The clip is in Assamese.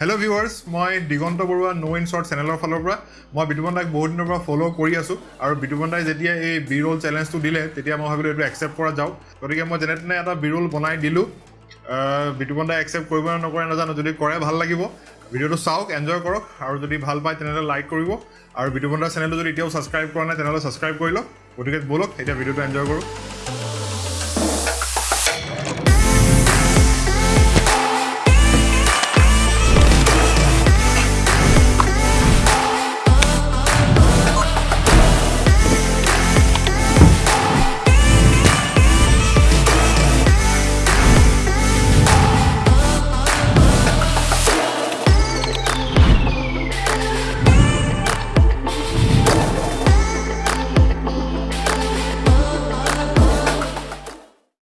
হেল্ল' ভিউৱাৰ্ছ মই Diganta Baruah know' in short চেনেলৰ ফালৰ পৰা। মই বিতুপন দাক বহুত দিনৰ পৰা ফ'ল' কৰি আছোঁ। আৰু বিতুপন দাই যেতিয়া এই বি ৰোল চেলেঞ্জটো দিলে তেতিয়া মই ভাবিলোঁ এইটো একচেপ্ট কৰা যাওক। গতিকে মই যেনে তেনে এটা বি ৰোল বনাই দিলোঁ বিতুপন দাই একচেপ্ট কৰিব নে নকৰে নাজানো। যদি কৰে ভাল লাগিব। ভিডিঅ'টো চাওক এনজয় কৰক। আৰু যদি ভাল পায় তেনেহ'লে লাইক কৰিব। আৰু বিতুপন দাৰ চেনেলটো যদি এতিয়াও ছাবস্ক্ৰাইব কৰা নাই তেনেহ'লে ছাবস্ক্ৰাইব কৰি লওক। গতিকে ব'লক এতিয়া ভিডিঅ'টো এনজয় কৰোঁ।